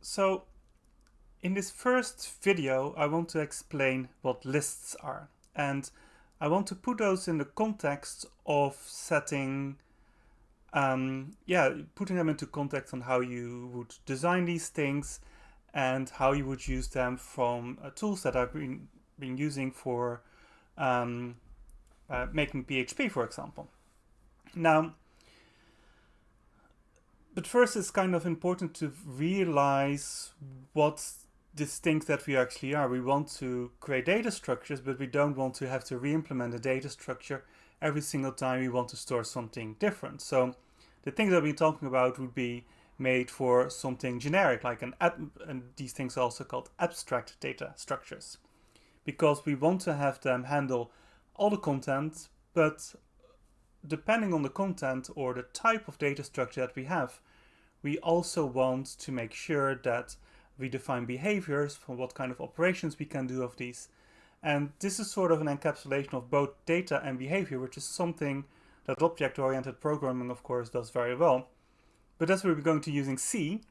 So in this first video, I want to explain what lists are. And I want to put those in the context of setting, um, yeah, putting them into context on how you would design these things and how you would use them from uh, tools that I've been, been using for um, uh, making PHP, for example. Now, but first it's kind of important to realize what things that we actually are. We want to create data structures, but we don't want to have to re-implement a data structure every single time we want to store something different. So the things that we're talking about would be made for something generic, like an and these things are also called abstract data structures, because we want to have them handle all the content, but depending on the content or the type of data structure that we have, we also want to make sure that we define behaviors for what kind of operations we can do of these. And this is sort of an encapsulation of both data and behavior, which is something that object-oriented programming, of course, does very well. But as we're going to using C,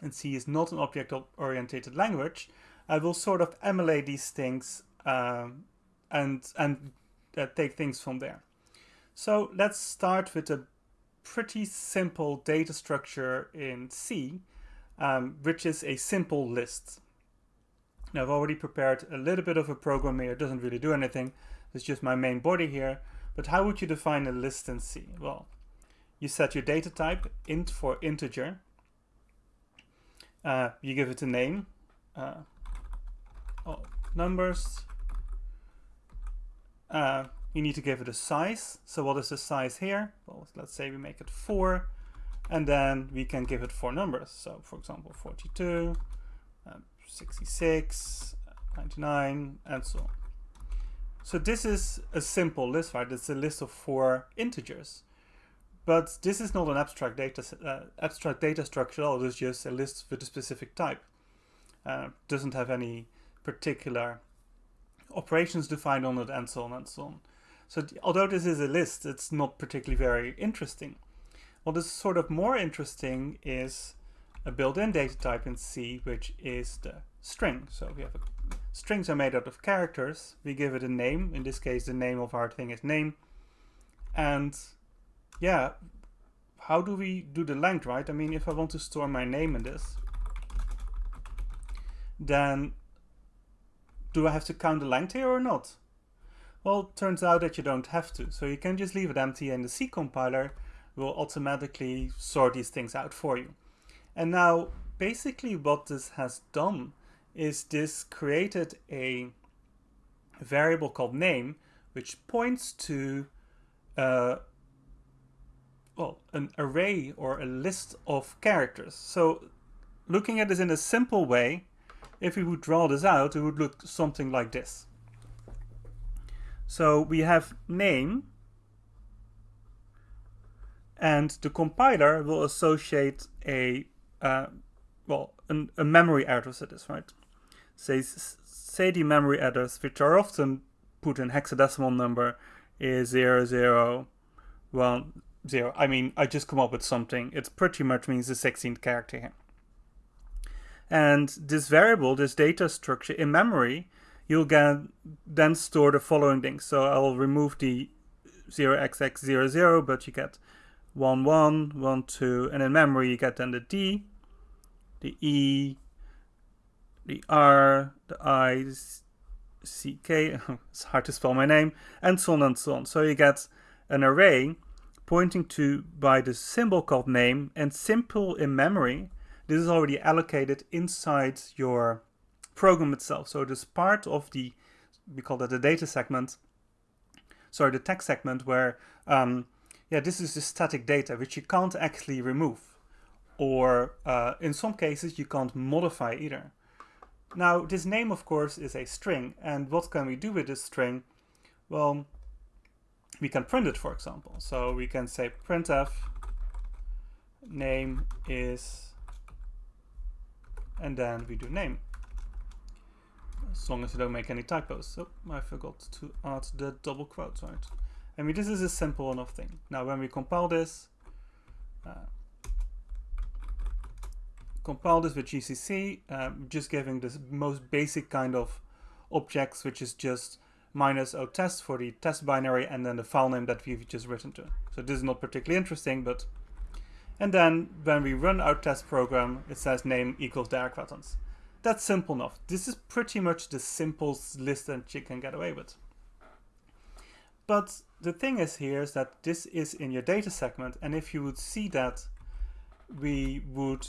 and C is not an object-oriented language. I will sort of emulate these things um, and, and uh, take things from there. So let's start with a pretty simple data structure in C, um, which is a simple list. Now I've already prepared a little bit of a program here, it doesn't really do anything, it's just my main body here. But how would you define a list in C? Well, you set your data type, int for integer, uh, you give it a name, uh, oh, numbers, uh, you need to give it a size. So what is the size here? Well, let's say we make it 4, and then we can give it four numbers. So for example, 42, uh, 66, 99, and so on. So this is a simple list, right? It's a list of four integers. But this is not an abstract data uh, abstract data structure. All it's just a list with a specific type. Uh, doesn't have any particular operations defined on it, and so on and so on. So although this is a list, it's not particularly very interesting. What is sort of more interesting is a built-in data type in C, which is the string. So we have a, strings are made out of characters. We give it a name. In this case, the name of our thing is name. And yeah, how do we do the length, right? I mean, if I want to store my name in this, then do I have to count the length here or not? Well, turns out that you don't have to. So you can just leave it empty and the C compiler will automatically sort these things out for you. And now, basically what this has done is this created a variable called name, which points to uh, well, an array or a list of characters. So looking at this in a simple way, if we would draw this out, it would look something like this. So we have name, and the compiler will associate a uh, well an, a memory address to this, right? Say say the memory address, which are often put in hexadecimal number, is zero zero one zero. I mean, I just come up with something. It pretty much means the 16th character here. And this variable, this data structure in memory, you'll then store the following things. So I'll remove the 0xx00, but you get 1, 1, 1, 2, and in memory you get then the D, the E, the R, the I, C, K, it's hard to spell my name, and so on and so on. So you get an array pointing to by the symbol called name and simple in memory. This is already allocated inside your program itself. So it is part of the, we call that the data segment, sorry, the text segment where, um, yeah, this is the static data, which you can't actually remove. Or uh, in some cases, you can't modify either. Now, this name, of course, is a string. And what can we do with this string? Well, we can print it, for example. So we can say printf name is, and then we do name as long as you don't make any typos. Oh, I forgot to add the double quotes, right? I mean, this is a simple enough thing. Now, when we compile this, uh, compile this with GCC, um, just giving this most basic kind of objects, which is just minus o test for the test binary and then the file name that we've just written to. So this is not particularly interesting, but and then when we run our test program, it says name equals Derick Rethans. That's simple enough. This is pretty much the simplest list that you can get away with. But the thing is here is that this is in your data segment, and if you would see that we would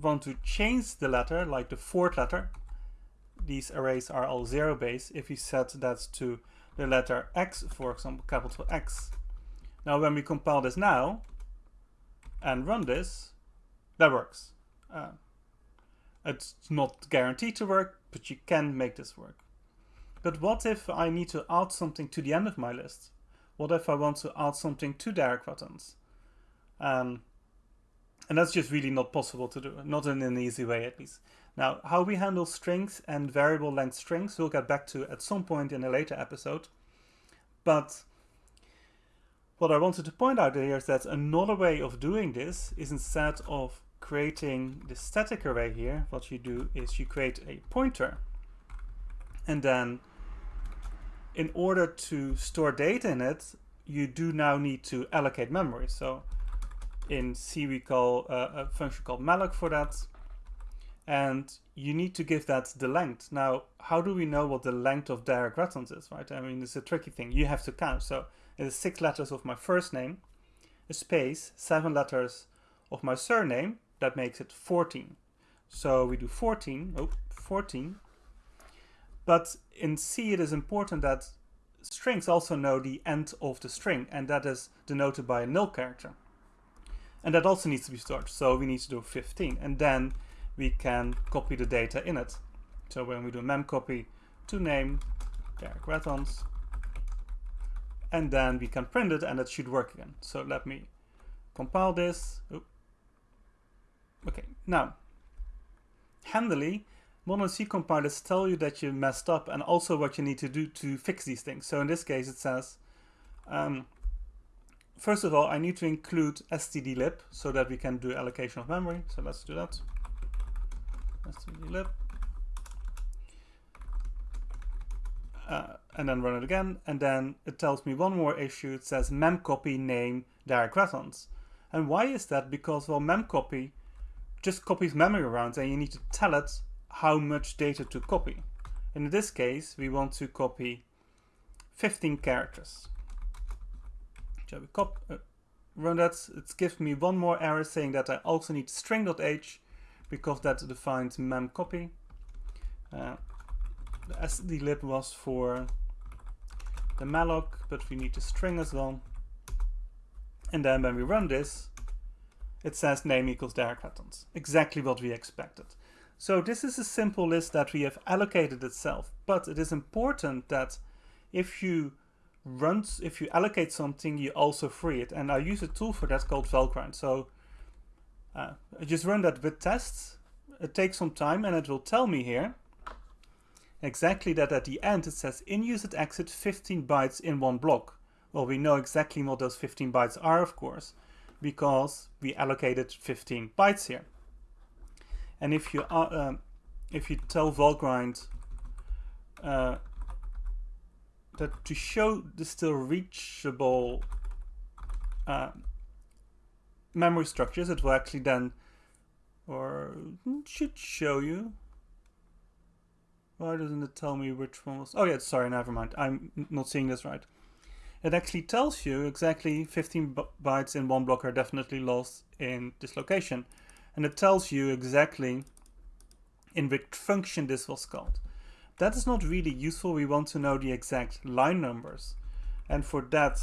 want to change the letter, like the fourth letter, these arrays are all zero base, if we set that to the letter X, for example, capital X. Now when we compile this now, and run this, that works. Uh, it's not guaranteed to work, but you can make this work. But what if I need to add something to the end of my list? What if I want to add something to direct? Um, and that's just really not possible to do, not in an easy way at least. Now, how we handle strings and variable length strings, we'll get back to at some point in a later episode. But what I wanted to point out here is that another way of doing this is instead of creating the static array here, what you do is you create a pointer. And then in order to store data in it, you do now need to allocate memory. So in C we call uh, a function called malloc for that. And you need to give that the length. Now, how do we know what the length of Derick Rethans is, right? I mean, it's a tricky thing. You have to count. So it is six letters of my first name, a space, seven letters of my surname, that makes it 14. So we do 14, oh, 14. But in C it is important that strings also know the end of the string, and that is denoted by a null character. And that also needs to be stored, so we need to do 15. And then we can copy the data in it. So when we do memcopy to name Derick Rethans, and then we can print it and it should work again. So let me compile this. Okay, now, handily, modern C compilers tell you that you messed up and also what you need to do to fix these things. So in this case, it says, um, first of all, I need to include stdlib so that we can do allocation of memory. So let's do that. stdlib. uh, and then run it again, and then it tells me one more issue. It says memcopy name Derick Rethans. And why is that? Because, well, memcopy just copies memory around and you need to tell it how much data to copy. In this case, we want to copy 15 characters. So we cop uh, run that. It gives me one more error saying that I also need string.h because that defines memcopy. Uh, the stdlib was for the malloc, but we need the string as well. And then when we run this, it says name equals Derick Rethans. Exactly what we expected. So this is a simple list that we have allocated itself, but it is important that if you run, if you allocate something, you also free it. And I use a tool for that called Valgrind. So uh, I just run that with tests. It takes some time and it will tell me here exactly that at the end it says in use at exit 15 bytes in one block. Well, we know exactly what those 15 bytes are, of course, because we allocated 15 bytes here. And if you uh, um, if you tell Valgrind uh, that to show the still reachable uh, memory structures, it will actually then or should show you why doesn't it tell me which one was... Oh yeah, sorry, never mind. I'm not seeing this right. It actually tells you exactly 15 bytes in one block are definitely lost in this location. And it tells you exactly in which function this was called. That is not really useful. We want to know the exact line numbers. And for that,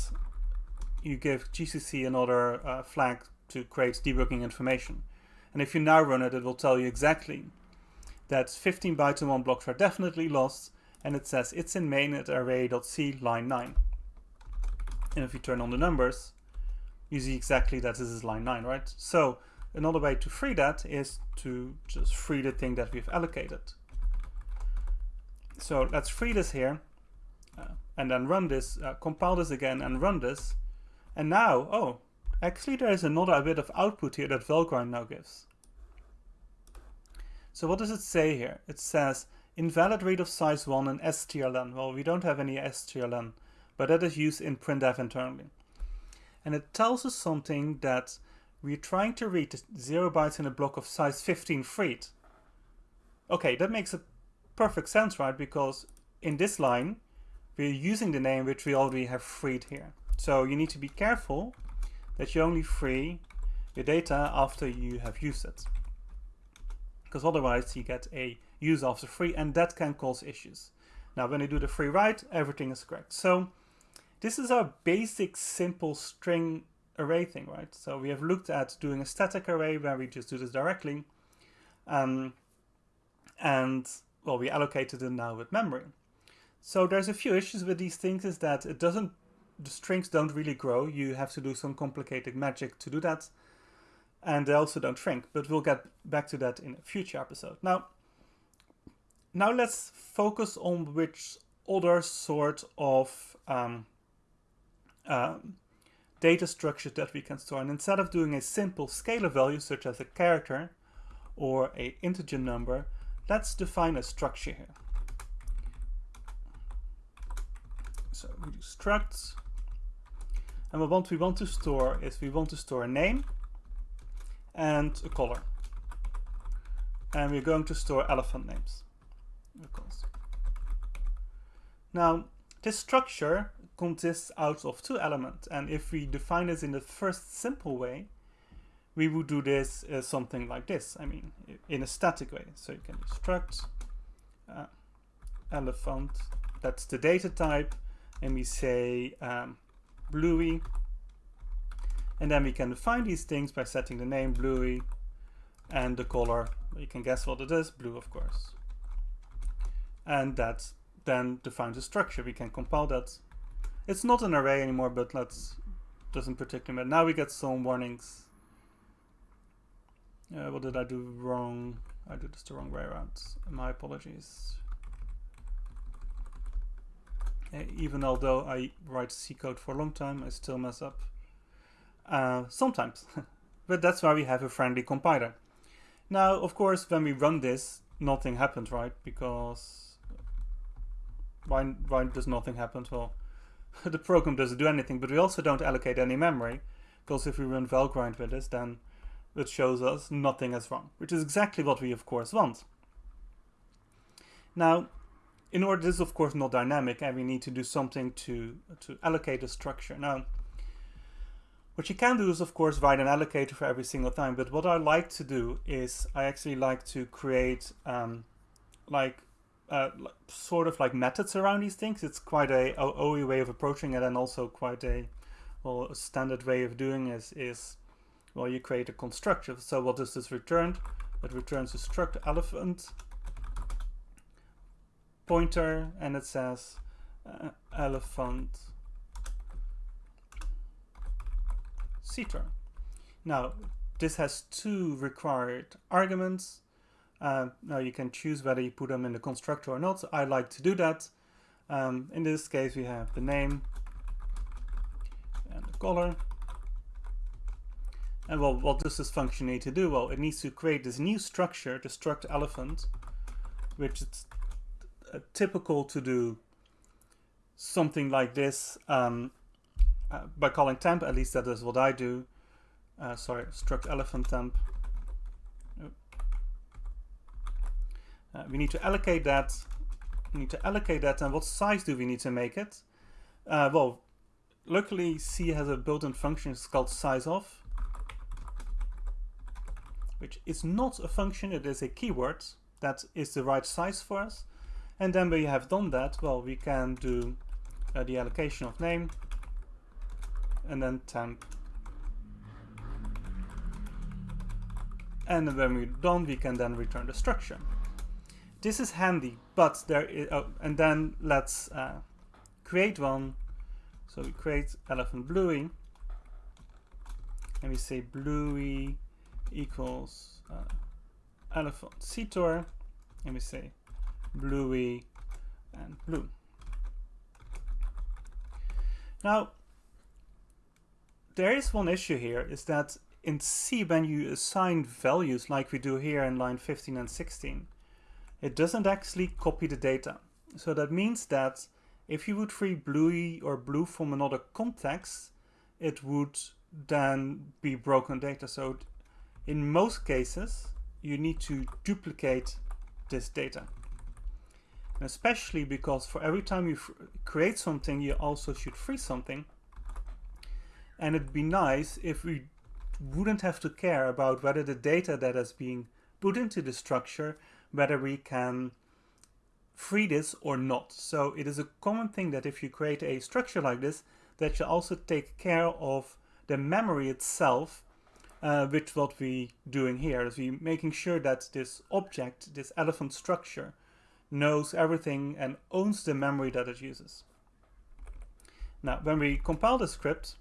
you give GCC another uh, flag to create debugging information. And if you now run it, it will tell you exactly that 15 bytes in one block are definitely lost, and it says it's in main at array.c line 9. And if you turn on the numbers, you see exactly that this is line 9, right? So another way to free that is to just free the thing that we've allocated. So let's free this here, uh, and then run this, uh, compile this again and run this. And now, oh, actually there is another bit of output here that Valgrind now gives. So what does it say here? It says invalid read of size 1 and strlen. Well, we don't have any strlen, but that is used in printf internally. And it tells us something that we're trying to read 0 bytes in a block of size 15 freed. Okay, that makes a perfect sense, right? Because in this line, we're using the name which we already have freed here. So you need to be careful that you only free your data after you have used it. Because otherwise you get a use after free and that can cause issues. Now when you do the free write, everything is correct. So this is our basic simple string array thing, right? So we have looked at doing a static array where we just do this directly. Um, and well, we allocated it now with memory. So there's a few issues with these things is that it doesn't, the strings don't really grow. You have to do some complicated magic to do that. And they also don't shrink, but we'll get back to that in a future episode. Now, now let's focus on which other sort of um, um, data structures that we can store. And instead of doing a simple scalar value, such as a character or a integer number, let's define a structure here. So we do structs. And what we want to store is we want to store a name and a color. And we're going to store elephant names. Now, this structure consists out of two elements. And if we define this in the first simple way, we would do this uh, something like this. I mean, in a static way. So you can struct uh, elephant, that's the data type, and we say um, bluey. And then we can define these things by setting the name bluey and the color. You can guess what it is, blue of course. And that then defines the structure. We can compile that. It's not an array anymore, but let's doesn't particularly matter. Now we get some warnings. Uh, what did I do wrong? I did this the wrong way around. My apologies. Uh, even although I write C code for a long time, I still mess up. Uh, sometimes. but that's why we have a friendly compiler. Now, of course, when we run this, nothing happens, right? Because why, why does nothing happen? Well, the program doesn't do anything, but we also don't allocate any memory, because if we run valgrind with this, then it shows us nothing is wrong, which is exactly what we of course want. Now, in order, this is of course not dynamic, and we need to do something to, to allocate a structure. Now, what you can do is of course write an allocator for every single time, but what I like to do is I actually like to create um, like uh, sort of like methods around these things. It's quite a OE way of approaching it and also quite a well a standard way of doing is is well you create a constructor. So what does this return? It returns a struct elephant pointer and it says uh, elephant ctor. Now this has two required arguments uh, now you can choose whether you put them in the constructor or not. I like to do that. Um, in this case, we have the name and the color. And well, what does this function need to do? Well, it needs to create this new structure, the struct elephant, which is typical to do something like this um, uh, by calling temp. At least that is what I do. Uh, sorry, struct elephant temp. Uh, we need to allocate that. We need to allocate that, and what size do we need to make it? Uh, well, luckily C has a built-in function it's called size of, which is not a function, it is a keyword that is the right size for us. And then we have done that, well, we can do uh, the allocation of name and then temp. And when we're done, we can then return the structure this is handy, but there is, oh, and then let's uh, create one. So we create elephant bluey, and we say bluey equals uh, elephant ctor, and we say bluey and blue. Now, there is one issue here, is that in C, when you assign values like we do here in line 15 and 16, it doesn't actually copy the data. So that means that if you would free bluey or blue from another context, it would then be broken data. So in most cases, you need to duplicate this data. And especially because for every time you create something, you also should free something. And it'd be nice if we wouldn't have to care about whether the data that is being put into the structure, whether we can free this or not. So it is a common thing that if you create a structure like this, that you also take care of the memory itself, uh, which what we doing here is we making sure that this object, this elephant structure, knows everything and owns the memory that it uses. Now, when we compile the script,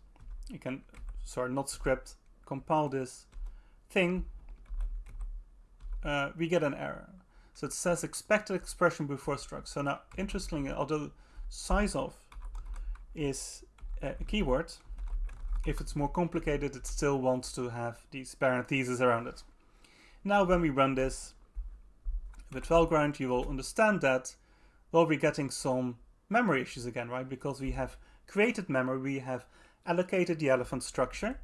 you can, sorry, not script, compile this thing, uh, we get an error. So it says expected expression before struct. So now, interestingly, although size of is a keyword, if it's more complicated, it still wants to have these parentheses around it. Now, when we run this with Valgrind, you will understand that, well, we're getting some memory issues again, right? Because we have created memory, we have allocated the elephant structure,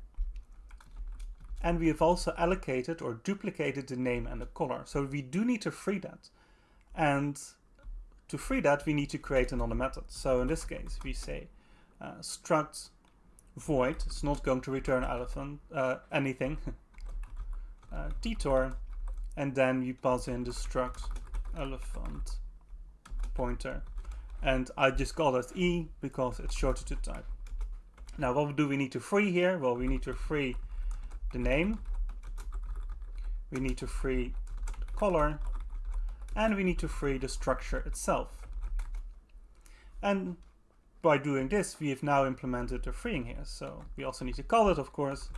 and we have also allocated or duplicated the name and the color. So we do need to free that. And to free that, we need to create another method. So in this case, we say uh, struct void. It's not going to return elephant uh, anything. uh, detour, and then we pass in the struct elephant pointer. And I just call it E because it's shorter to type. Now, what do we need to free here? Well, we need to free the name, we need to free the color, and we need to free the structure itself. And by doing this, we have now implemented the freeing here. So we also need to call it, of course,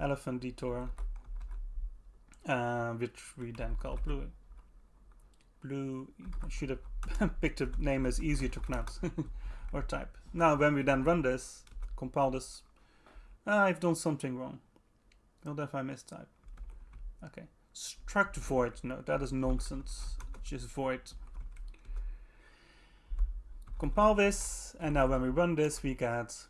elephant detour, uh, which we then call blue. Blue, I should have picked a name as easier to pronounce or type. Now, when we then run this, compile this, I've done something wrong. What if I mistype? Okay. Struct void. No, that is nonsense. Just void. Compile this, and now when we run this, we get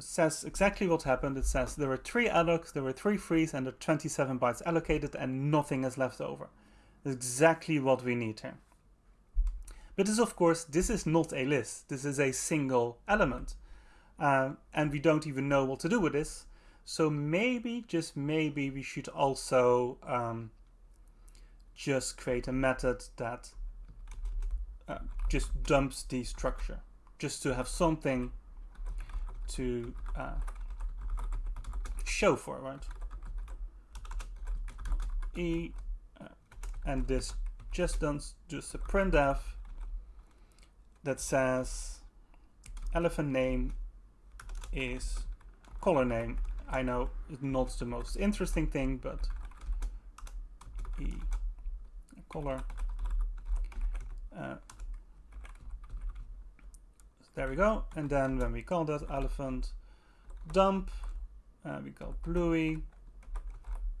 it says exactly what happened. It says there were three allocs, there were three frees, and there 27 bytes allocated, and nothing is left over. That's exactly what we need here. But this, of course, this is not a list. This is a single element. Uh, and we don't even know what to do with this. So maybe, just maybe, we should also um, just create a method that uh, just dumps the structure, just to have something to uh, show for, right? E, uh, and this just does just a printf that says elephant name is color name I know it's not the most interesting thing, but e color. Uh, there we go. And then when we call that elephant dump, uh, we call bluey.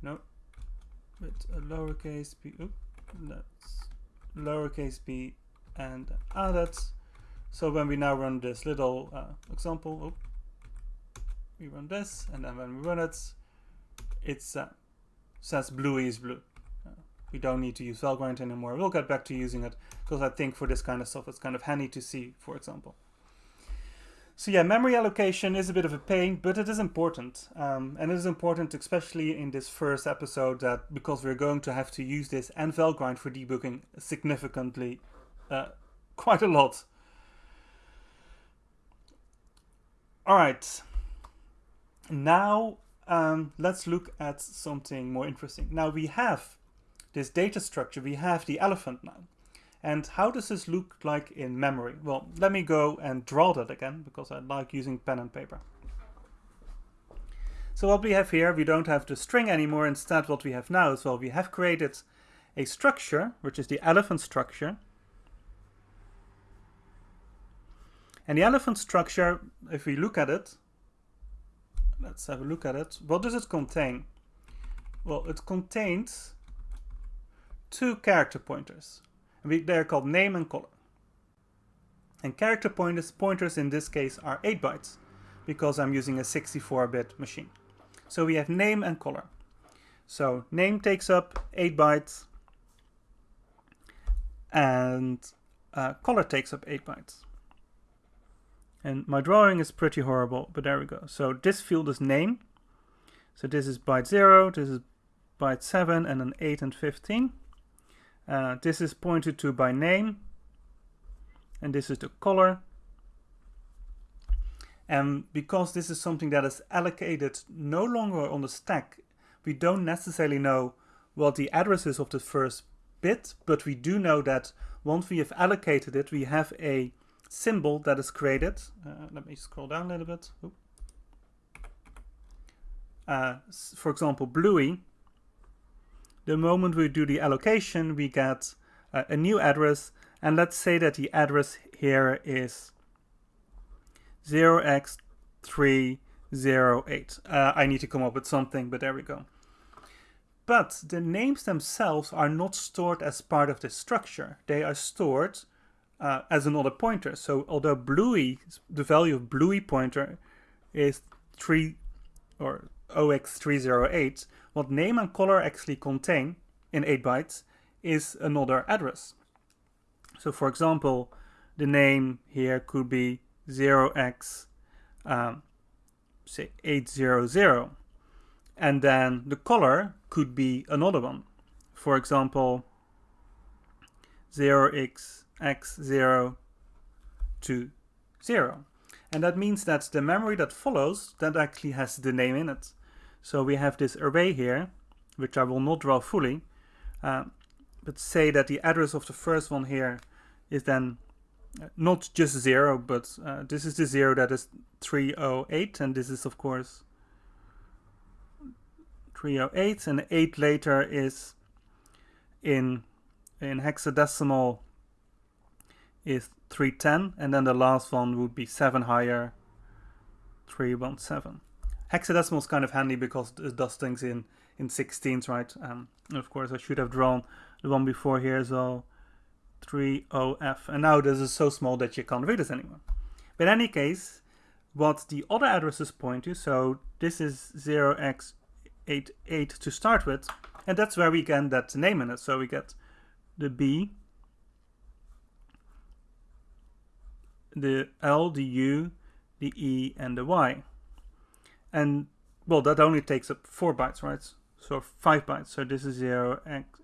No, with a lowercase b. Oop, that's lowercase b and added. So when we now run this little uh, example, we run this, and then when we run it, it uh, says blue is blue. Uh, we don't need to use Valgrind anymore. We'll get back to using it because I think for this kind of stuff it's kind of handy to see, for example. So yeah, memory allocation is a bit of a pain, but it is important. Um, and it is important, especially in this first episode, that because we're going to have to use this and Valgrind for debugging significantly, uh, quite a lot. All right. Now um, let's look at something more interesting. Now we have this data structure, we have the elephant now. And how does this look like in memory? Well, let me go and draw that again, because I like using pen and paper. So what we have here, we don't have the string anymore. Instead, what we have now is, well, we have created a structure, which is the elephant structure. And the elephant structure, if we look at it, let's have a look at it. What does it contain? Well, it contains two character pointers. They're called name and color. And character pointers, pointers in this case are 8 bytes because I'm using a 64-bit machine. So we have name and color. So name takes up 8 bytes and uh, color takes up 8 bytes. And my drawing is pretty horrible, but there we go. So this field is name. So this is byte 0, this is byte 7, and then 8 and 15. Uh, this is pointed to by name, and this is the color. And because this is something that is allocated no longer on the stack, we don't necessarily know what the address is of the first bit, but we do know that once we have allocated it, we have a symbol that is created. Uh, let me scroll down a little bit. Uh, for example, Bluey. The moment we do the allocation, we get uh, a new address. And let's say that the address here is 0x308. Uh, I need to come up with something, but there we go. But the names themselves are not stored as part of the structure. They are stored uh, as another pointer. So although Bluey, the value of Bluey pointer is 3 or 0x308, what name and color actually contain in 8 bytes is another address. So for example, the name here could be 0x um, say 800 and then the color could be another one. For example, 0x x0 to 0. And that means that the memory that follows, that actually has the name in it. So we have this array here, which I will not draw fully, uh, but say that the address of the first one here is then uh, not just 0, but uh, this is the 0 that is 308, and this is of course 308, and 8 later is in, in hexadecimal is 310 and then the last one would be 7 higher 317 hexadecimal is kind of handy because it does things in in 16s right? Um, of course I should have drawn the one before here so well 30f and now this is so small that you can't read this anymore. But in any case what the other addresses point to so this is 0x88 to start with and that's where we can get that name in it. So we get the B the L, the U, the E, and the Y. And, well, that only takes up 4 bytes, right? So 5 bytes. So this is 0, x,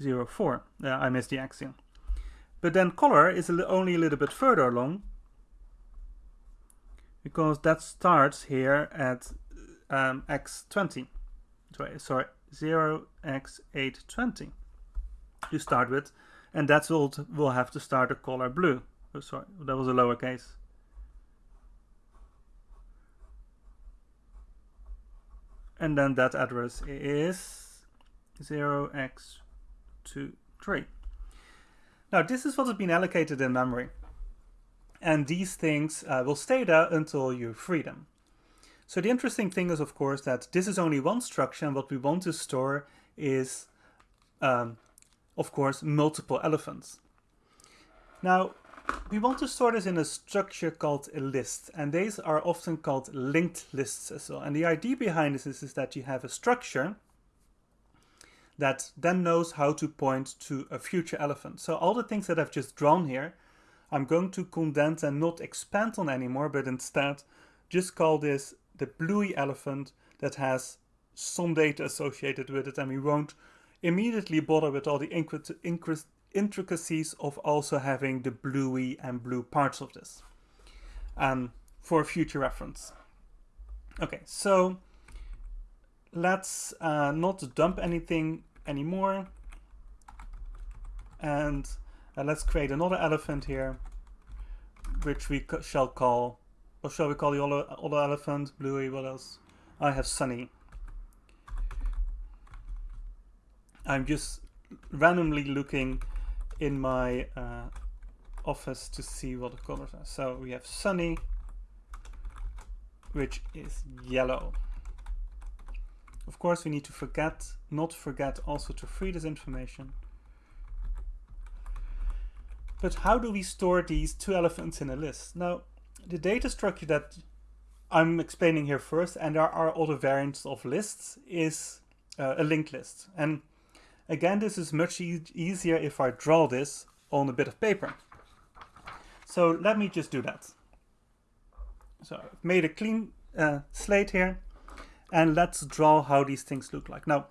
0, 4. Yeah, I missed the axiom. But then color is only a little bit further along because that starts here at um, x20. Sorry, sorry 0x820 to start with. And that's what we'll have to start a color blue. Oh, sorry, that was a lowercase. And then that address is 0x23. Now this is what has been allocated in memory. And these things uh, will stay there until you free them. So the interesting thing is, of course, that this is only one structure and what we want to store is, um, of course, multiple elephants. Now, we want to store this in a structure called a list, and these are often called linked lists as well. And the idea behind this is, is that you have a structure that then knows how to point to a future elephant. So all the things that I've just drawn here, I'm going to condense and not expand on anymore, but instead just call this the bluey elephant that has some data associated with it, and we won't immediately bother with all the intricacies of also having the bluey and blue parts of this. Um, for future reference. Okay, so let's uh, not dump anything anymore. And uh, let's create another elephant here which we shall call or shall we call the other, other elephant? Bluey what else? I have sunny. I'm just randomly looking in my uh, office to see what the colors are. So we have sunny, which is yellow. Of course, we need to forget, not forget also to free this information. But how do we store these two elephants in a list? Now, the data structure that I'm explaining here first, and there are other variants of lists, is uh, a linked list. And again, this is much e easier if I draw this on a bit of paper. So let me just do that. So I've made a clean uh, slate here and let's draw how these things look like. Now,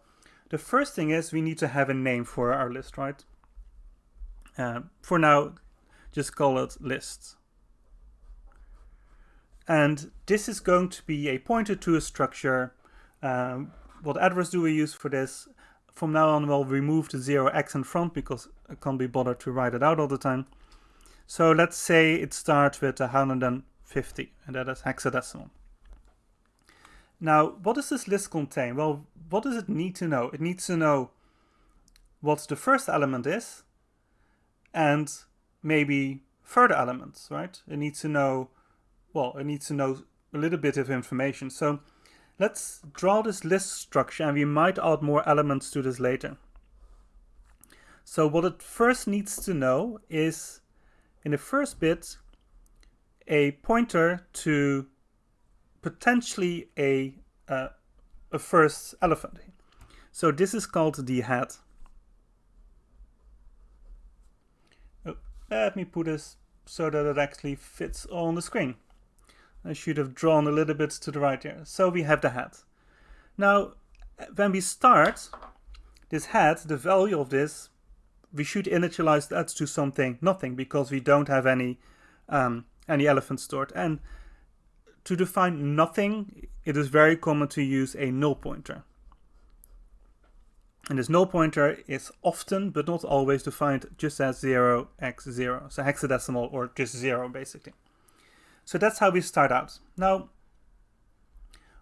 the first thing is we need to have a name for our list, right? Uh, for now, just call it list. And this is going to be a pointer to a structure. Um, what address do we use for this? From now on, we'll remove the 0x in front because I can't be bothered to write it out all the time. So let's say it starts with 150, and that is hexadecimal. Now, what does this list contain? Well, what does it need to know? It needs to know what the first element is and maybe further elements, right? It needs to know, well, it needs to know a little bit of information. So let's draw this list structure and we might add more elements to this later. So what it first needs to know is in the first bit a pointer to potentially a, uh, a first elephant. So this is called the head. Oh, let me put this so that it actually fits on the screen. I should have drawn a little bit to the right here. So we have the head. Now, when we start this head, the value of this, we should initialize that to something, nothing, because we don't have any um, any elephant stored. And to define nothing, it is very common to use a null pointer. And this null pointer is often, but not always, defined just as 0x0, so hexadecimal or just 0 basically. So that's how we start out. Now,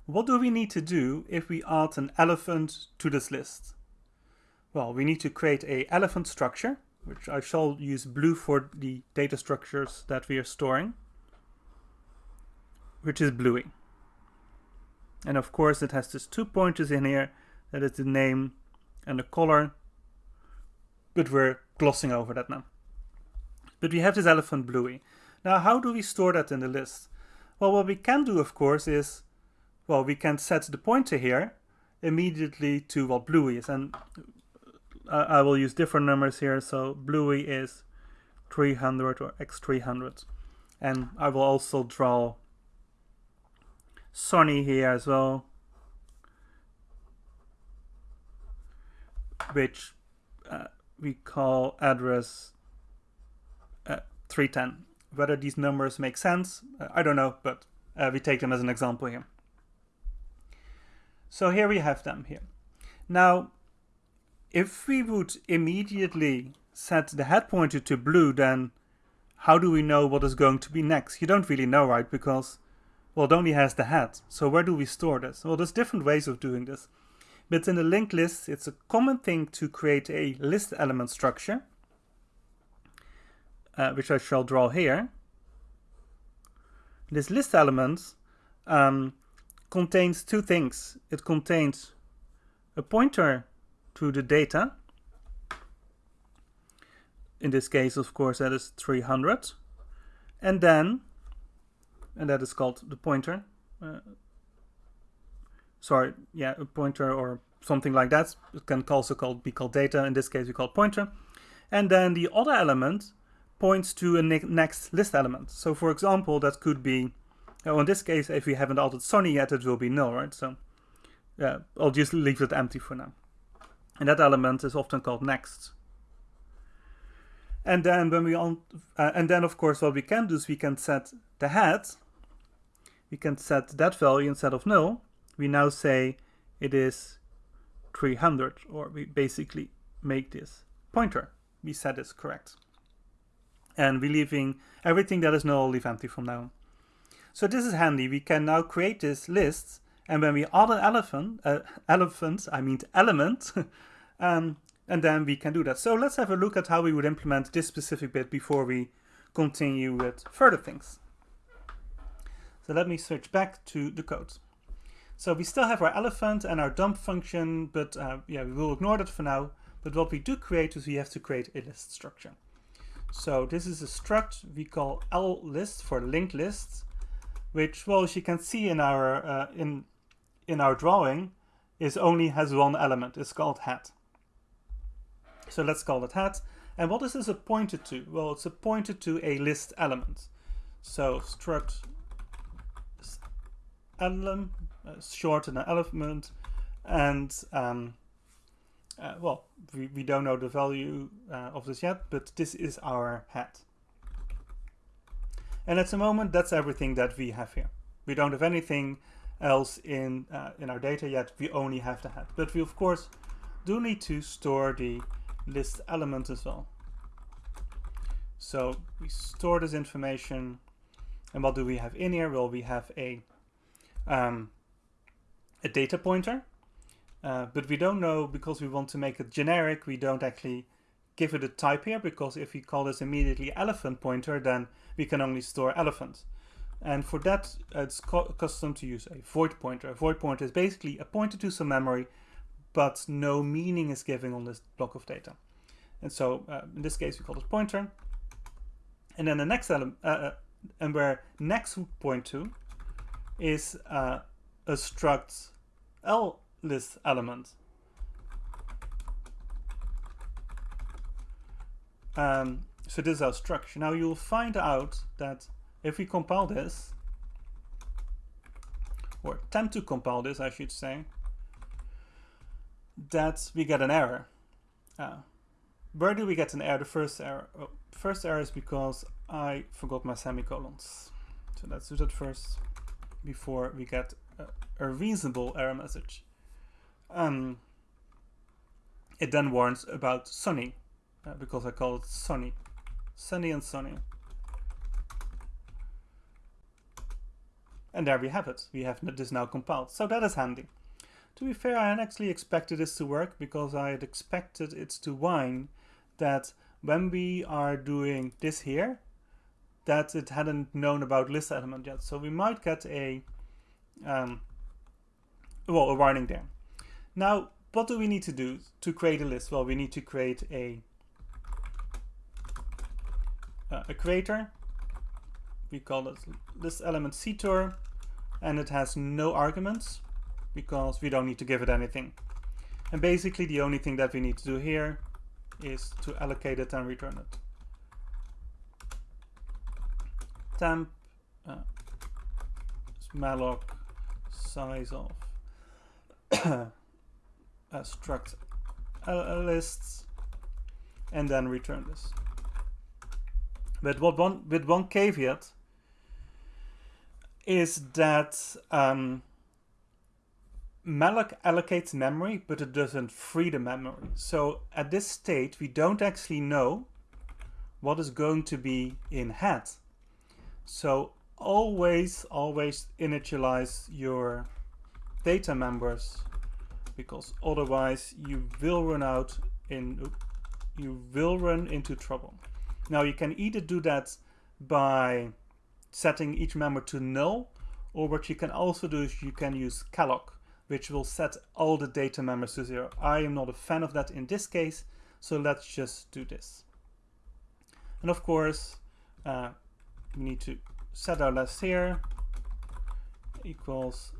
what do we need to do if we add an elephant to this list? Well, we need to create a elephant structure, which I shall use blue for the data structures that we are storing which is Bluey. And of course it has these two pointers in here, that is the name and the color, but we're glossing over that now. But we have this elephant Bluey. Now how do we store that in the list? Well, what we can do, of course, is, well, we can set the pointer here immediately to what Bluey is. And I will use different numbers here. So Bluey is 300 or x300. And I will also draw Sonny here as well. Which uh, we call address uh, 310. Whether these numbers make sense, uh, I don't know, but uh, we take them as an example here. So here we have them here. Now, if we would immediately set the head pointer to blue, then how do we know what is going to be next? You don't really know, right? Because well, it only has the head. So where do we store this? Well, there's different ways of doing this. But in the linked list, it's a common thing to create a list element structure, uh, which I shall draw here. This list element um, contains two things. It contains a pointer to the data. In this case, of course, that is 300. And then and that is called the pointer. Uh, sorry, yeah, a pointer or something like that. It can also called, be called data. In this case, we call it pointer. And then the other element points to a ne next list element. So for example, that could be, oh, in this case, if we haven't altered Sonny yet, it will be null, right? So I'll just leave it empty for now. And that element is often called next. And then when we on, uh, and then of course what we can do is we can set the head we can set that value instead of null. We now say it is 300, or we basically make this pointer. We set this correct. And we're leaving everything that is null, leave empty from now on. So this is handy. We can now create this list, and when we add an elephant, uh, elephant, I mean element, um, and then we can do that. So let's have a look at how we would implement this specific bit before we continue with further things. So let me switch back to the code. So we still have our elephant and our dump function, but uh, yeah, we will ignore that for now. But what we do create is we have to create a list structure. So this is a struct we call L list for linked lists, which, well, as you can see in our uh, in in our drawing, is only has one element. It's called hat. So let's call it hat. And what is this a pointed to? Well, it's a pointed to a list element. So struct element, uh, short and an element, and um, uh, well, we, we don't know the value uh, of this yet, but this is our head. And at the moment, that's everything that we have here. We don't have anything else in, uh, in our data yet. We only have the head. But we, of course, do need to store the list element as well. So we store this information. And what do we have in here? Well, we have a, um, a data pointer uh, but we don't know because we want to make it generic, we don't actually give it a type here because if we call this immediately elephant pointer, then we can only store elephant. And for that, it's custom to use a void pointer. A void pointer is basically a pointer to some memory, but no meaning is given on this block of data. And so uh, in this case, we call it pointer. And then the next element, uh, uh, and where next would point to is uh, a struct L list element. Um, so this is our structure. Now you'll find out that if we compile this, or attempt to compile this, I should say, that we get an error. Uh, where do we get an error? The first error. Oh, first error is because I forgot my semicolons. So let's do that first before we get a, a reasonable error message. Um, it then warns about Sunny, uh, because I call it Sunny. Sunny and Sunny. And there we have it. We have this now compiled. So that is handy. To be fair, I had actually expected this to work because I had expected it to whine that when we are doing this here, that it hadn't known about list element yet. So we might get a, um, well, a warning there. Now, what do we need to do to create a list? Well, we need to create a, uh, a creator. We call it list element ctor, and it has no arguments because we don't need to give it anything. And basically the only thing that we need to do here is to allocate it and return it. Temp uh, malloc size of uh, struct lists and then return this. But what one with one caveat is that um, malloc allocates memory, but it doesn't free the memory. So at this state, we don't actually know what is going to be in head. So always, always initialize your data members because otherwise you will run out in you will run into trouble. Now you can either do that by setting each member to null or what you can also do is you can use calloc which will set all the data members to zero. I am not a fan of that in this case so let's just do this. And of course uh, we need to set our list here equals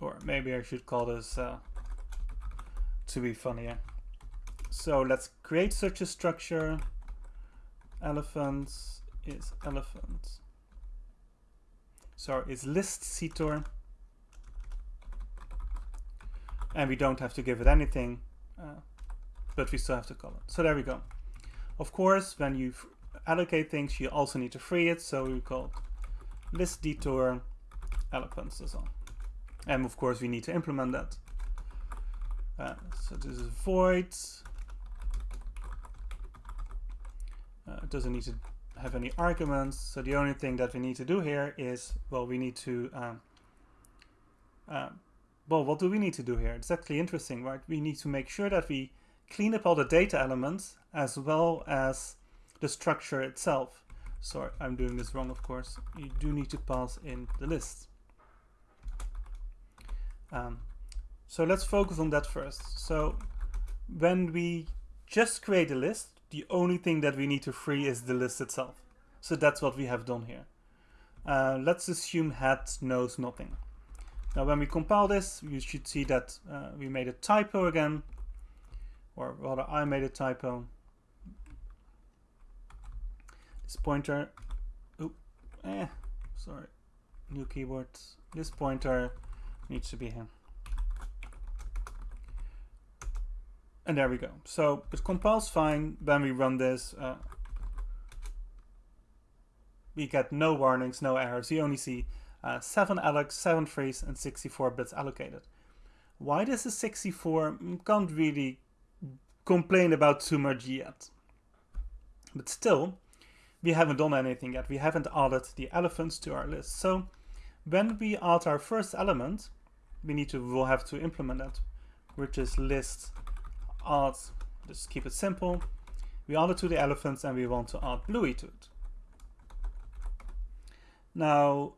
or maybe I should call this uh, to be funnier. So let's create such a structure. Elephants is elephants. Sorry, is list ctor. And we don't have to give it anything, uh, but we still have to call it. So there we go. Of course, when you allocate things, you also need to free it. So we call list dtor elephants as well. And of course we need to implement that. Uh, so this is void. Uh, it doesn't need to have any arguments. So the only thing that we need to do here is, well, we need to, um, uh, well, what do we need to do here? It's actually interesting, right? We need to make sure that we clean up all the data elements as well as the structure itself. sorry, I'm doing this wrong, of course. You do need to pass in the list. Um, so let's focus on that first. So when we just create a list, the only thing that we need to free is the list itself. So that's what we have done here. Uh, let's assume hat knows nothing. Now when we compile this, you should see that uh, we made a typo again, or rather I made a typo. This pointer, oh, eh, sorry, new keyboard. This pointer needs to be here. And there we go. So it compiles fine. When we run this, uh, we get no warnings, no errors. You only see uh, 7 allocs, 7 frees, and 64 bits allocated. Why this is 64, mm, can't really complain about too much yet. But still, we haven't done anything yet. We haven't added the elephants to our list. So when we add our first element, we need to, we'll have to implement that, which is list add, just keep it simple. We add it to the elephants and we want to add Bluey to it. Now,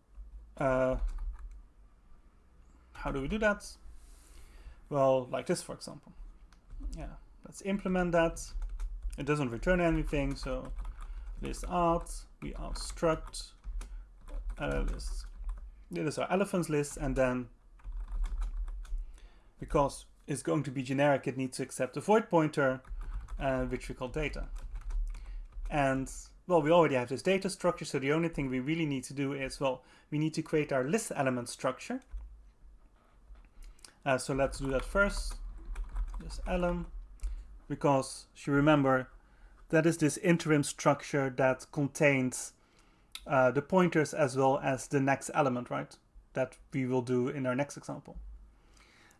uh, how do we do that? Well, like this, for example. Yeah, let's implement that. It doesn't return anything, so list add, we add struct, uh, list. This is our elephants list, and then because it's going to be generic, it needs to accept a void pointer, uh, which we call data. And well, we already have this data structure, so the only thing we really need to do is, well, we need to create our list element structure. Uh, so let's do that first. This elem, because you remember that is this interim structure that contains uh, the pointers as well as the next element, right? That we will do in our next example.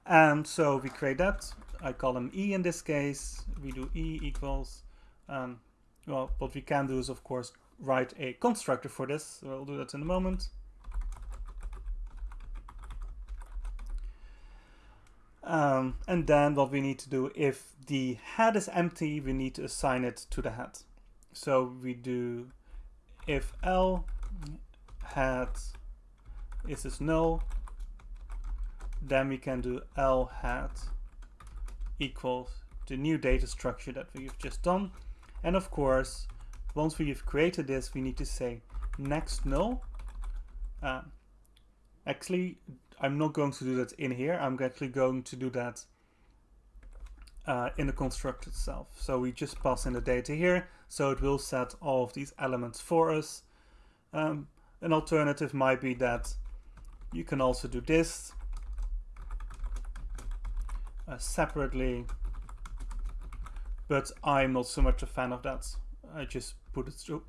And so we create that. I call them E in this case. We do E equals, um, well, what we can do is of course write a constructor for this. So I'll do that in a moment. Um, and then what we need to do, if the head is empty, we need to assign it to the head. So we do if L head is this null, then we can do L hat equals the new data structure that we've just done. And of course, once we've created this, we need to say next null. Uh, actually, I'm not going to do that in here. I'm actually going to do that uh, in the construct itself. So we just pass in the data here. So it will set all of these elements for us. Um, an alternative might be that you can also do this uh, separately, but I'm not so much a fan of that. I just put it through.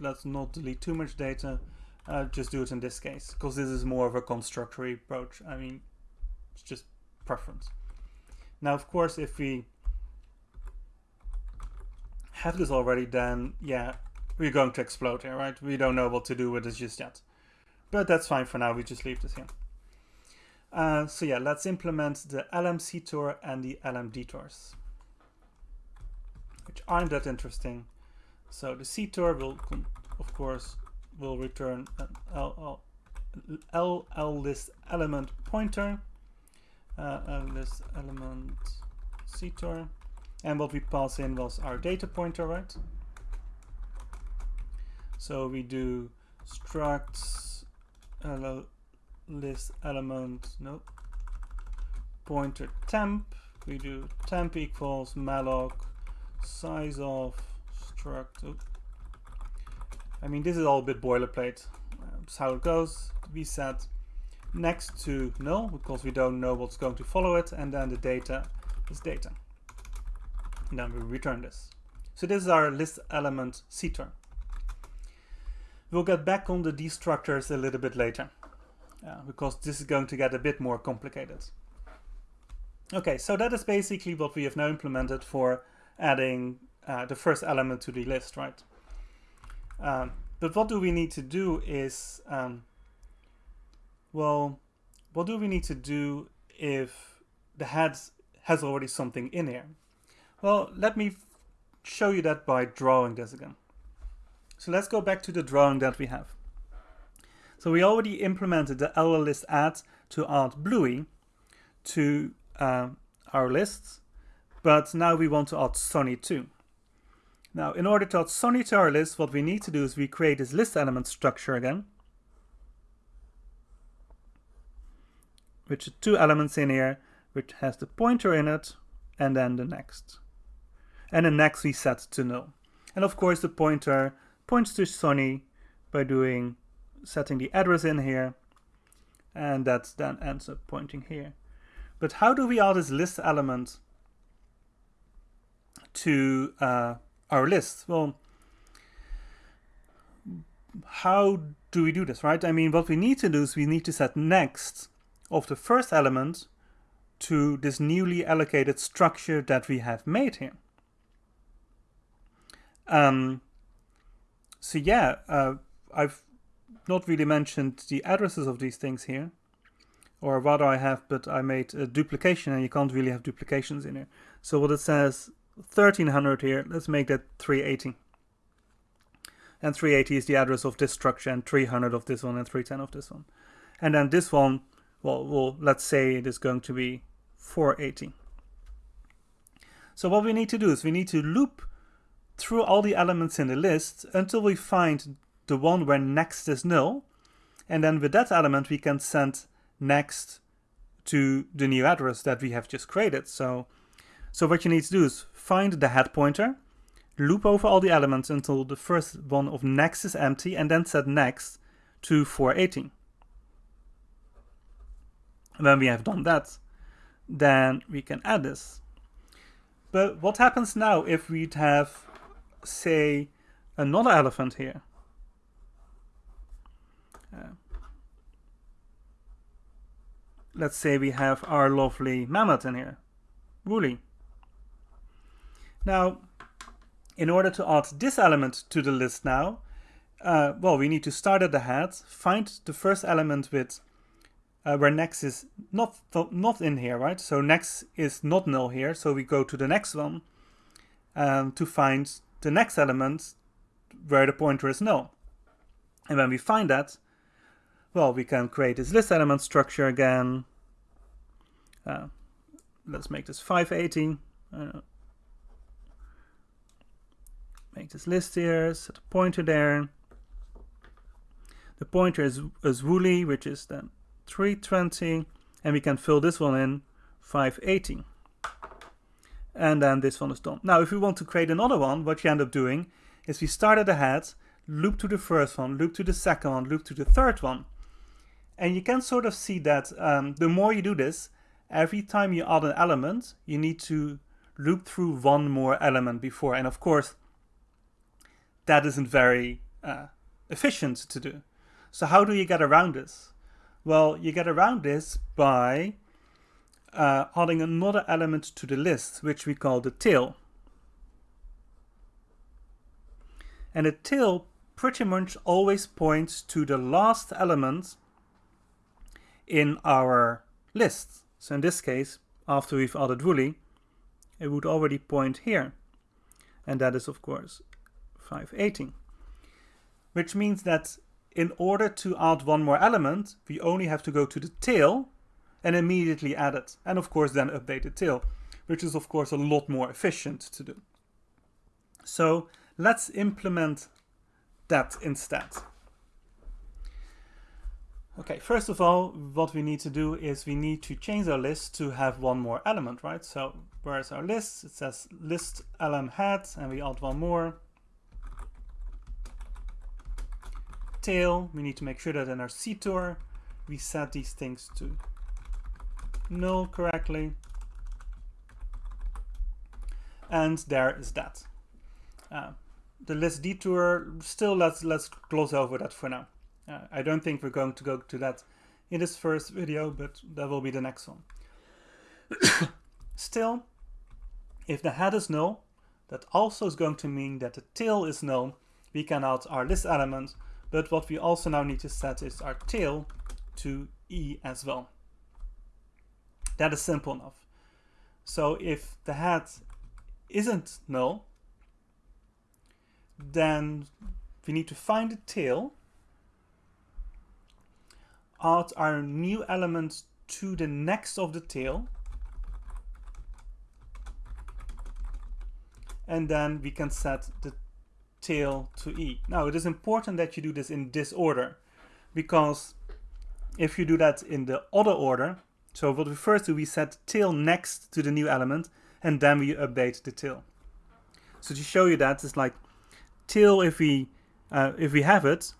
Let's not delete too much data. Uh, just do it in this case, because this is more of a constructory approach. I mean, it's just preference. Now, of course, if we have this already, then yeah, we're going to explode here, right? We don't know what to do with this just yet. But that's fine for now, we just leave this here. Uh, so yeah, let's implement the elem and the elem dtors, which aren't that interesting. So the C ctor will, of course, will return an LL, LL list element pointer, uh, list element C ctor, and what we pass in was our data pointer, right? So we do structs list element, nope, pointer temp, we do temp equals malloc size of struct. I mean this is all a bit boilerplate, um, that's how it goes, we set next to null because we don't know what's going to follow it and then the data is data. And then we return this. So this is our list element ctor. We'll get back on the destructors a little bit later uh, because this is going to get a bit more complicated. Okay, so that is basically what we have now implemented for adding uh, the first element to the list, right? Um, but what do we need to do is, um, well, what do we need to do if the head has already something in here? Well, let me show you that by drawing this again. So let's go back to the drawing that we have. So we already implemented the list add to add Bluey to uh, our lists, but now we want to add Sonny too. Now, in order to add Sonny to our list, what we need to do is we create this list element structure again, which is two elements in here, which has the pointer in it, and then the next. And the next we set to null. And of course the pointer points to Sonny by doing setting the address in here, and that then ends up pointing here. But how do we add this list element to uh, our list? Well, how do we do this, right? I mean, what we need to do is we need to set next of the first element to this newly allocated structure that we have made here. Um, so yeah, uh, I've not really mentioned the addresses of these things here. Or rather I have, but I made a duplication and you can't really have duplications in here. So what it says 1300 here, let's make that 380. And 380 is the address of this structure and 300 of this one and 310 of this one. And then this one, well, well let's say it is going to be 480. So what we need to do is we need to loop through all the elements in the list until we find the one where next is null. And then with that element, we can send next to the new address that we have just created. So, so what you need to do is find the head pointer, loop over all the elements until the first one of next is empty, and then set next to 480. When we have done that, then we can add this. But what happens now if we'd have, say, another elephant here? Let's say we have our lovely mammoth in here, Woolly. Now, in order to add this element to the list now, uh, well, we need to start at the head, find the first element with uh, where next is not not in here, right? So next is not null here, so we go to the next one um, to find the next element where the pointer is null. And when we find that, well, we can create this list element structure again. Uh, let's make this 580. Uh, make this list here, set a pointer there. The pointer is, is woolly, which is then 320 and we can fill this one in 580 and then this one is done. Now if we want to create another one what you end up doing is we start at the head loop to the first one loop to the second one loop to the third one and you can sort of see that um, the more you do this every time you add an element you need to loop through one more element before and of course that isn't very uh, efficient to do. So how do you get around this? Well, you get around this by uh, adding another element to the list, which we call the tail. And the tail pretty much always points to the last element in our list. So in this case, after we've added Woolly, it would already point here. And that is, of course, 518, Which means that in order to add one more element, we only have to go to the tail and immediately add it. And of course then update the tail, which is of course a lot more efficient to do. So let's implement that instead. Okay, first of all, what we need to do is we need to change our list to have one more element, right? So where's our list? It says list elem head and we add one more. tail, we need to make sure that in our CTOR we set these things to null correctly. And there is that. Uh, the list dtor, still let's, let's close over that for now. I don't think we're going to go to that in this first video, but that will be the next one. still, if the head is null, that also is going to mean that the tail is null. We can add our list element but what we also now need to set is our tail to E as well. That is simple enough. So if the head isn't null, then we need to find the tail, add our new element to the next of the tail, and then we can set the tail to E. Now it is important that you do this in this order because if you do that in the other order, so what we first do, we set tail next to the new element and then we update the tail. So to show you that, it's like tail if we uh, if we have it,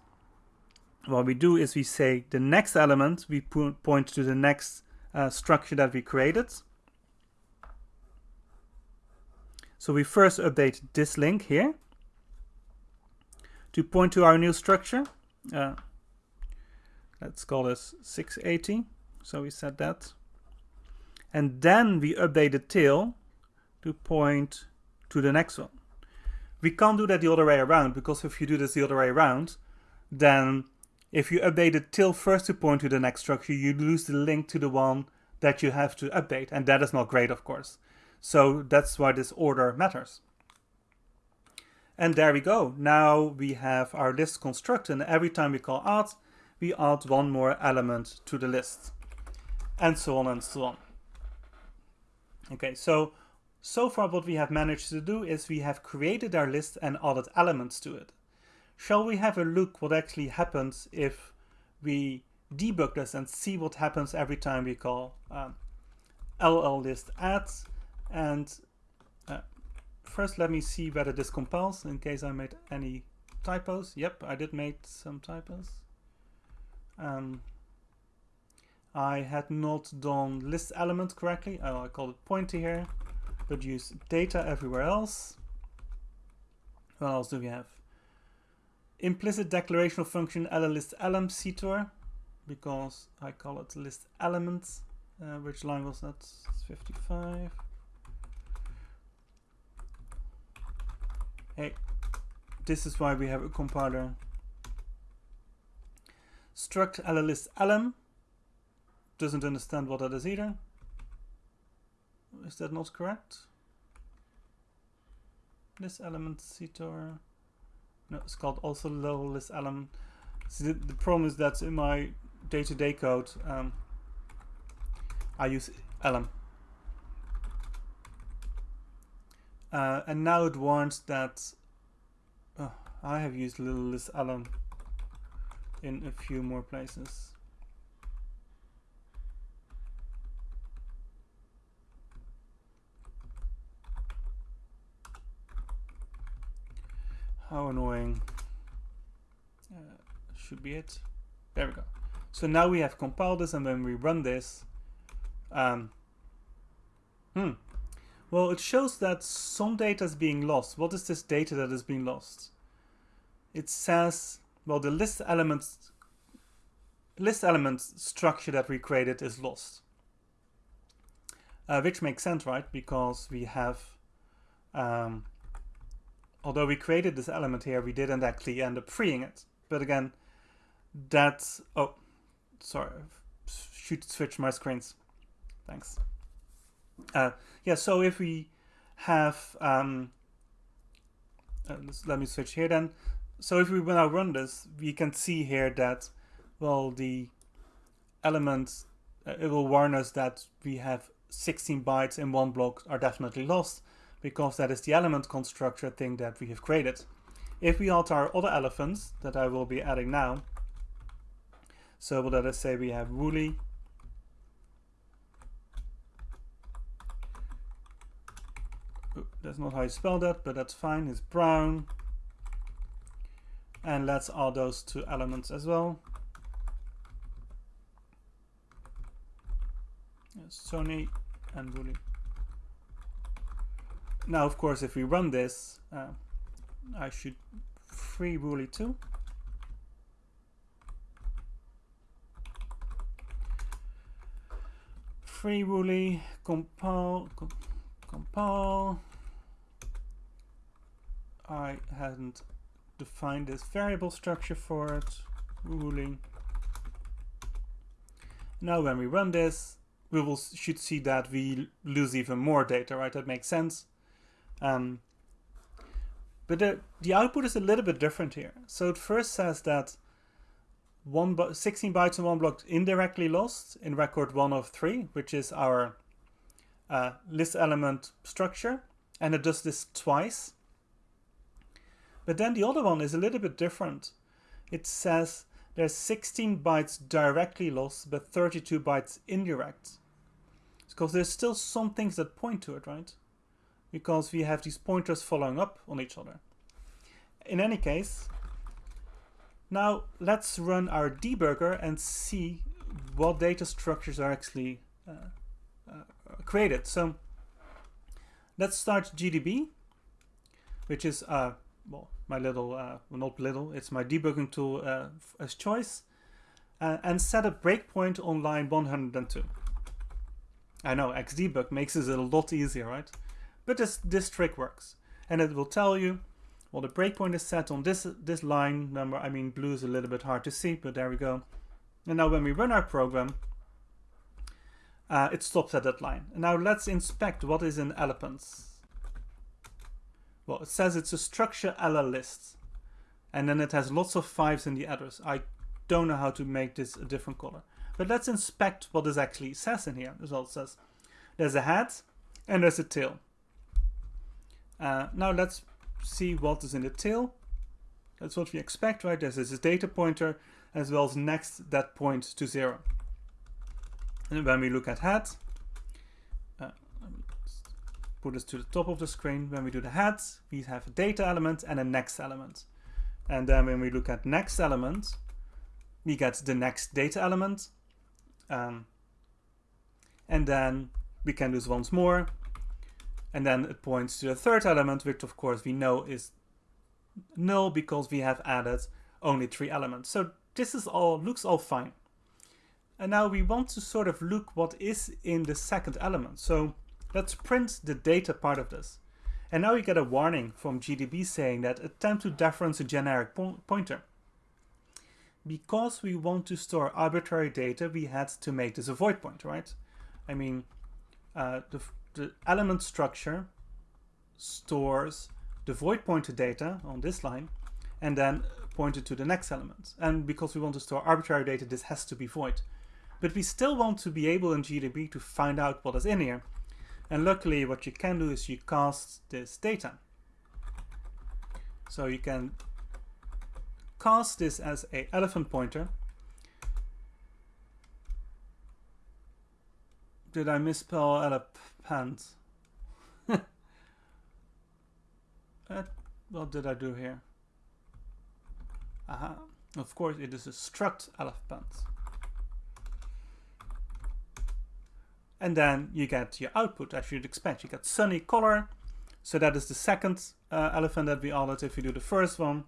what we do is we say the next element, we point to the next uh, structure that we created. So we first update this link here to point to our new structure. Uh, let's call this 680. So we set that. And then we update the tail to point to the next one. We can't do that the other way around because if you do this the other way around, then if you update the tail first to point to the next structure, you lose the link to the one that you have to update. And that is not great, of course. So that's why this order matters. And there we go. Now we have our list constructed and every time we call add, we add one more element to the list. And so on and so on. Okay, so, so far what we have managed to do is we have created our list and added elements to it. Shall we have a look what actually happens if we debug this and see what happens every time we call um, ll list add and first let me see whether this compiles in case I made any typos. Yep, I did make some typos. Um, I had not done list element correctly. Oh, I called it pointer here, but use data everywhere else. What else do we have? Implicit declarational function list elem ctor, because I call it list elements. Uh, which line was that? 55. Hey, this is why we have a compiler. Struct list elem doesn't understand what that is either. Is that not correct? This element ctor. No, it's called also list element. So the, the, problem is that in my day-to-day -day code, um, I use elem. Uh, and now it warns that uh, I have used list elem in a few more places. How annoying. Uh, should be it. There we go. So now we have compiled this and when we run this, um, hmm, well, it shows that some data is being lost. What is this data that is being lost? It says, well, the list elements list element structure that we created is lost. Uh, which makes sense, right? Because we have, um, although we created this element here, we didn't actually end up freeing it. But again, that's, oh, sorry, should switch my screens. Thanks. Uh, yeah, so if we have, um, uh, let me switch here then. So if we now run this, we can see here that, well, the elements, uh, it will warn us that we have 16 bytes in one block are definitely lost because that is the element constructor thing that we have created. If we alter our other elephants that I will be adding now, so let us say we have Wooly That's not how you spell that, but that's fine. It's brown. And let's add those two elements as well. Sony and Wooly. Now, of course, if we run this, uh, I should free Wooly too. Free Wooly, compile, compile. I hadn't defined this variable structure for it, ruling. Now when we run this, we will should see that we lose even more data, right? That makes sense. Um, But the, the output is a little bit different here. So it first says that one 16 bytes in one block indirectly lost in record 1 of 3, which is our uh, list element structure. And it does this twice. But then the other one is a little bit different. It says there's 16 bytes directly lost, but 32 bytes indirect. Because there's still some things that point to it, right? Because we have these pointers following up on each other. In any case, now let's run our debugger and see what data structures are actually uh, uh, created. So let's start GDB, which is uh, well my little uh, well, not little, it's my debugging tool uh, as choice, uh, and set a breakpoint on line 102. I know Xdebug makes this a lot easier, right? But this this trick works, and it will tell you well, the breakpoint is set on this, this line number. I mean, blue is a little bit hard to see, but there we go. And now when we run our program, uh, it stops at that line. And now let's inspect what is in elephants. Well, it says it's a structure a list. And then it has lots of fives in the address. I don't know how to make this a different color. But let's inspect what this actually says in here. It says there's a head and there's a tail. Uh, now let's see what is in the tail. That's what we expect, right? This data pointer as well as next that point to zero. And when we look at head, uh, put this to the top of the screen. When we do the head, we have a data element and a next element. And then when we look at next element, we get the next data element. Um, and then we can do this once more and then it points to the third element, which of course we know is null because we have added only three elements. So this is all looks all fine. And now we want to sort of look what is in the second element. So let's print the data part of this. And now we get a warning from GDB saying that attempt to dereference a generic po pointer. Because we want to store arbitrary data, we had to make this a void pointer, right? I mean, uh, the the element structure stores the void pointer data on this line and then pointed to the next element. And because we want to store arbitrary data, this has to be void. But we still want to be able in GDB to find out what is in here. And luckily what you can do is you cast this data. So you can cast this as a elephant pointer. Did I misspell elephant? Pants. uh, what did I do here? Aha. Of course, it is a struct elephant. And then you get your output as you'd expect. You get sunny color. So that is the second uh, elephant that we added if you do the first one.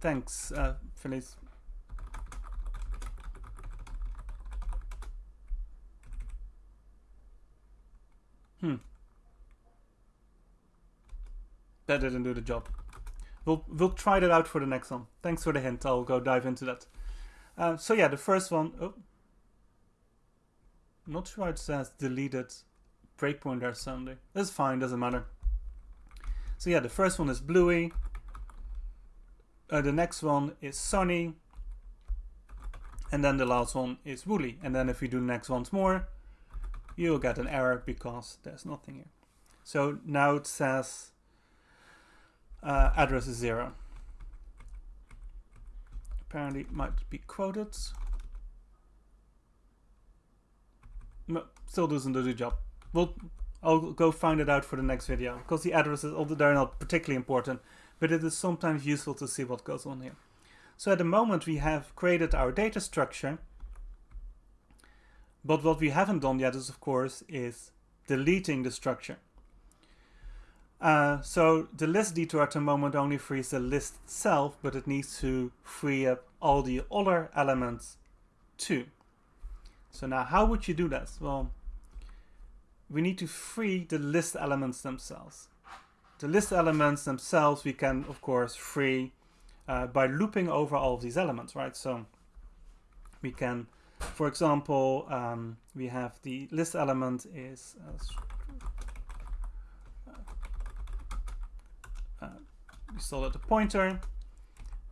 Thanks, uh, Felice. Hmm. That didn't do the job. We'll, we'll try that out for the next one. Thanks for the hint. I'll go dive into that. Uh, so yeah, the first one. Oh, not sure it says deleted breakpoint there Sunday. That's fine, doesn't matter. So yeah, the first one is bluey. Uh, the next one is sunny. And then the last one is woolly. And then if we do the next ones more, you'll get an error because there's nothing here. So now it says uh, address is zero. Apparently it might be quoted. No, still doesn't do the job. Well, I'll go find it out for the next video because the addresses, although they're not particularly important, but it is sometimes useful to see what goes on here. So at the moment we have created our data structure but what we haven't done yet is, of course, is deleting the structure. Uh, so the list dtor at the moment only frees the list itself, but it needs to free up all the other elements too. So now how would you do this? Well, we need to free the list elements themselves. The list elements themselves we can, of course, free uh, by looping over all of these elements, right? So we can for example, um, we have the list element is uh, we still at the pointer.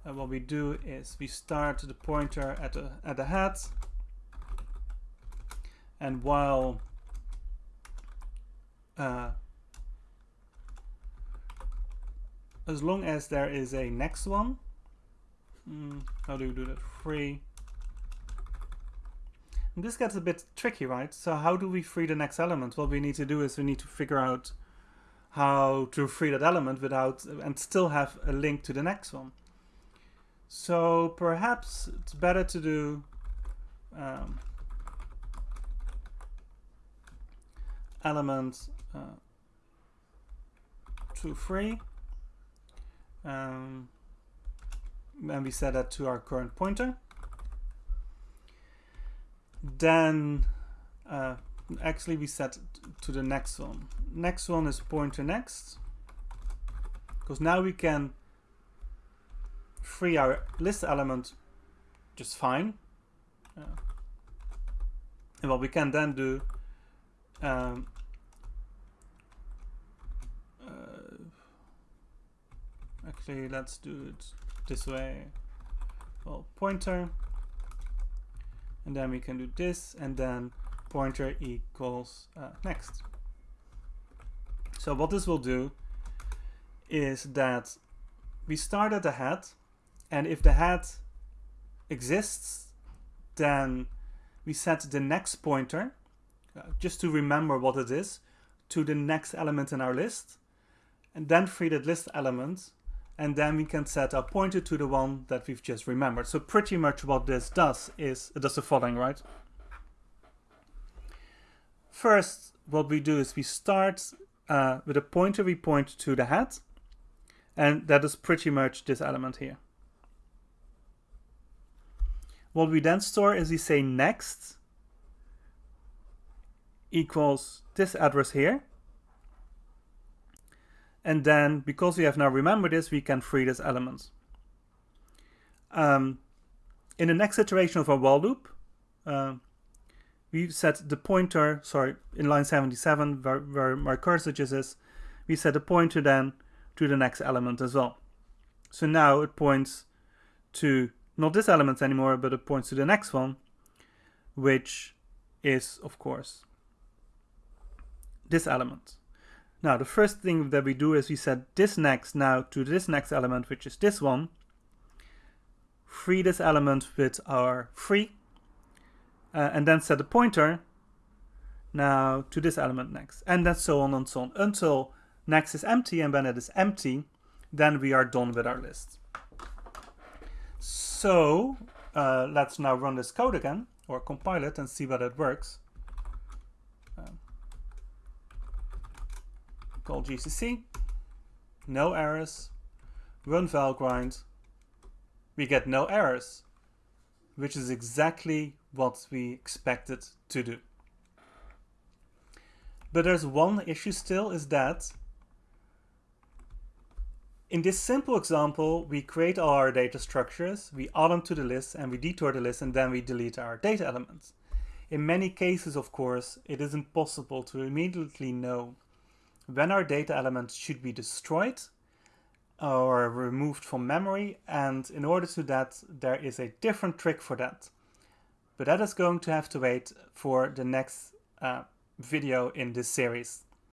And what we do is we start the pointer at the at the head. And while uh, as long as there is a next one, mm, how do you do that? Free. And this gets a bit tricky, right? So how do we free the next element? What we need to do is we need to figure out how to free that element without and still have a link to the next one. So perhaps it's better to do um, element uh, to free um, and we set that to our current pointer then uh, actually we set to the next one. Next one is pointer next because now we can free our list element just fine. Uh, and what we can then do um, uh, actually let's do it this way. Well pointer and then we can do this and then pointer equals uh, next. So what this will do is that we start at the head and if the head exists then we set the next pointer uh, just to remember what it is to the next element in our list and then free that list element and then we can set a pointer to the one that we've just remembered. So pretty much what this does is, it does the following, right? First, what we do is we start uh, with a pointer we point to the head, and that is pretty much this element here. What we then store is we say next equals this address here, and then because we have now remembered this, we can free this element. Um, in the next iteration of our while loop, uh, we set the pointer, sorry, in line 77, where, where my cursor just is, we set the pointer then to the next element as well. So now it points to not this element anymore, but it points to the next one, which is, of course, this element. Now the first thing that we do is we set this next now to this next element, which is this one. Free this element with our free, uh, and then set the pointer now to this element next, and then so on and so on until next is empty, and when it is empty, then we are done with our list. So uh, let's now run this code again, or compile it and see whether it works. Call GCC, no errors, run Valgrind, we get no errors, which is exactly what we expected to do. But there's one issue still is that in this simple example, we create all our data structures, we add them to the list and we detour the list and then we delete our data elements. In many cases, of course, it isn't possible to immediately know when our data elements should be destroyed or removed from memory and in order to that there is a different trick for that. But that is going to have to wait for the next uh, video in this series